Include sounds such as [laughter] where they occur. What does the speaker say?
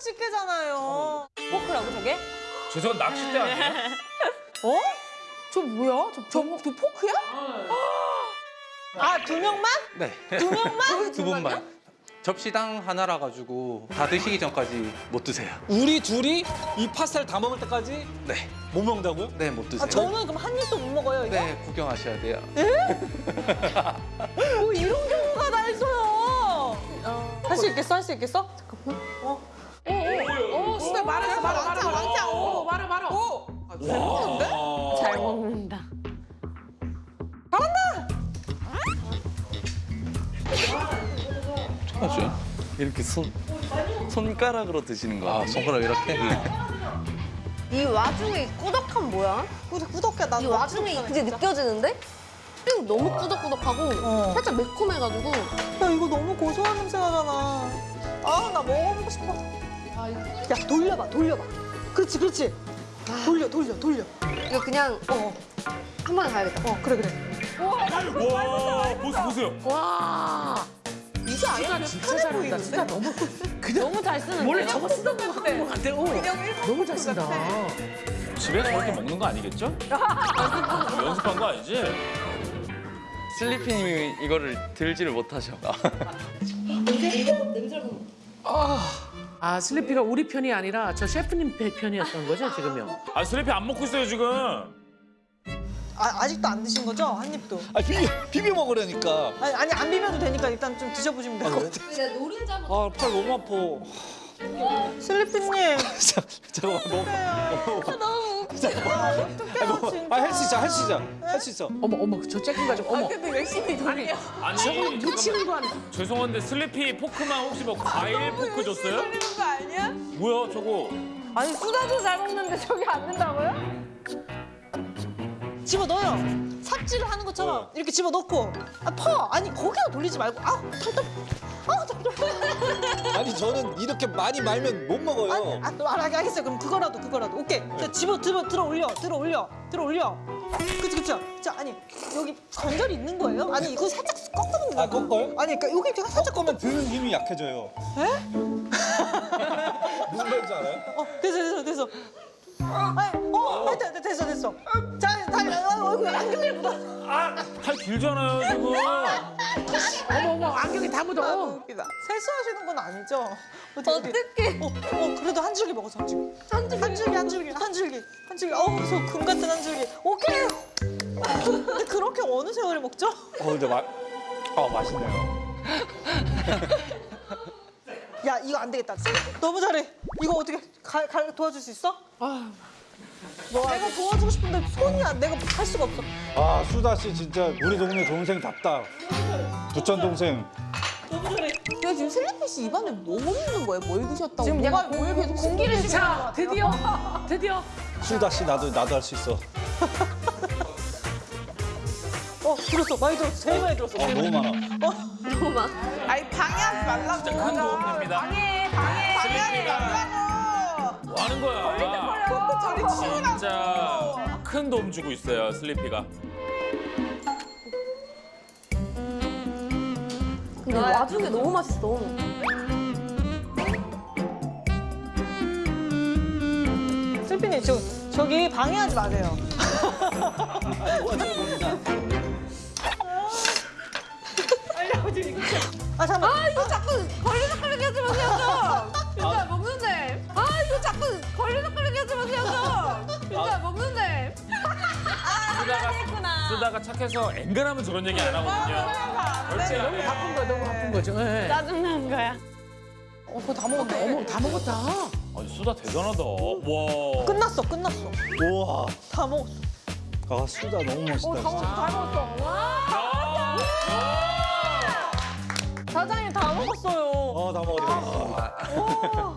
집게잖아요. 포크라고 저게? 저 저건 낚싯대 아니에요? [laughs] 어? 저 뭐야? 저, 저, 저 포크야? [gasps] 아, 두 명만? 네. 두 명만? [laughs] 두 분만. 접시당 하나라 가지고 다 드시기 전까지 못 드세요. 우리 둘이 이 파스타를 다 먹을 때까지 네. 못 먹는다고요? 네, 못 드세요. 아, 저는 그럼 한 입도 못 먹어요, 이거? 네, 구경하셔야 돼요. 뭐 이런 경우가 다 있어요. 할수 있겠어? 할 수 있겠어? 잠깐만. 어. 오, 수다 말했어, 말아. 왕창, 오, 말아, 말아. 오! 잘 먹는데? 잘 먹는다. 하죠. 이렇게 손 손가락으로 드시는 거. 아, 손가락 이렇게? 이 와중에 이 꾸덕함 뭐야? 꾸덕, 꾸덕해. 나이 와중에 그게 느껴지는데? 그리고 너무 꾸덕꾸덕하고 어. 살짝 매콤해가지고 야, 이거 너무 고소한 냄새 나잖아. 아, 나 먹어보고 싶어. 야, 돌려봐, 돌려봐. 그렇지, 그렇지. 돌려, 돌려, 돌려. 이거 그냥 어, 한 번에 가야겠다. 어, 그래, 그래. 와, 보세요, 보세요. 와. 이게 아니라 진짜 잘한다. 수다 너무 [laughs] 너무 잘 쓰는데. 원래 저거 쓰던 거 같아. 것 같아. 어. 너무 잘 쓴다. 집에 저렇게 먹는 거 아니겠죠? [laughs] 연습한 거 아니지? 슬리피님이 이거를 들지를 못하셔. 아, [laughs] 슬리피가 우리 편이 아니라 저 셰프님 편이었던 거죠, 지금요? 아, 슬리피 안 먹고 있어요, 지금. 아, 아직도 안 드신 거죠? 한 입도. 아 비벼 비벼 먹으려니까. 아니, 아니 안 비벼도 되니까 일단 좀 드셔보시면 될 것 같아요. 내가 노른자만 아팔 너무 아파. 슬리피님. 자, [laughs] 잠깐만 뭐. 너무 웃겨. 어떡해요, 진짜. 아할 수 있어 할 수 있어 할 수 있어. 어머, 어머, 저 쬐끔 가지고 어머. 근데 열심히 돌리. 아니, 놓치는 거 아니야? 죄송한데 슬리피 포크만 혹시 뭐 과일 포크 줬어요? 돌리는 거 아니야? 뭐야, 저거? 아니 수다도 잘 먹는데 저게 안 된다고요? 집어 넣어요. 삽질을 하는 것처럼 이렇게 집어 넣고 아 퍼. 아니 거기다 돌리지 말고 아우 답답. 아우 답답. 아니 저는 이렇게 많이 말면 못 먹어요. 아, 또 알아게 하겠어요. 그럼 그거라도 그거라도 오케이. 자, 집어 들어 들어 올려 들어 올려 들어 올려. 그치 그쵸. 자 아니 여기 관절이 있는 거예요? 아니 이거 살짝 꺾는 거예요. 아, 꺾어요? 아니 그러니까 여기 제가 살짝 꺾으면 드는 힘이 약해져요. 에? [laughs] 무슨 말인지 알아요? 어 됐어 됐어 됐어. 아니 어 됐다 됐어 됐어. 자 다리 어, 얼굴 안경에 묻어. 팔 길잖아요, 지금. 어머, 어머, 안경이 다 아, 묻어. 너무 웃기다. 세수하시는 건 아니죠? 어떡해. 어, 어, 그래도 한 줄기 먹어서 한 줄기. 한 줄기, 한 줄기, 한 줄기, 한 줄기. 한 줄기. 어우, 저금 같은 한 줄기. 오케이. 근데 그렇게 어느 세월에 먹죠? 어 근데 맛. 어 맛있네요. 야, 이거 안 되겠다. 너무 잘해. 이거 어떻게 가, 가, 도와줄 수 있어? 아, 내가 도와주고 싶은데 손이 안, 내가 할 수가 없어. 아 수다 씨 진짜 우리 동네 동생답다. 부천 동생. 너무 잘해. 야, 지금 슬리피 씨 입안에 뭐 있는 거예요? 뭘 드셨다고? 지금 약간 뭘 계속 공기를 씹는 자, 것 같아요? 드디어, [laughs] 드디어. 수다 씨 나도 나도 할 수 있어. [laughs] 어, 들었어. 많이 들었어. 제일 많이 들었어. 아 너무 많아. 너무 많아. 아니, 방해하지 말라고. 진짜 큰 도움 됩니다. 방해, 방해. 방해하지 말라고. 뭐 하는 거야? 저리 치우라고. 진짜 큰 도움 주고 있어요, 슬리피가. 근데 와중에 너무 맛있어. 슬피님 저 저기 방해하지 마세요. 아 잠깐. 아 이거 자꾸 걸리적거리게 하지 마세요. 진짜 먹는데. 아 이거 자꾸 걸리적거리게 하지 마세요. 진짜 먹는데. 쓰다가, 쓰다가 착해서 앵간하면 저런 얘기 안 하거든요. 절대 안 해요. 바쁜 거 너무 바쁜 거죠. 예. 짜증나는 거야. 어 그거 다 먹었네. 어머, 다 먹었다. 아니, 수다 대단하다. 와. 끝났어 끝났어. 우와. 다 먹었어. 아 수다 너무 멋있다 진짜. 사장님 다 먹었어 요. 어 다 먹었어.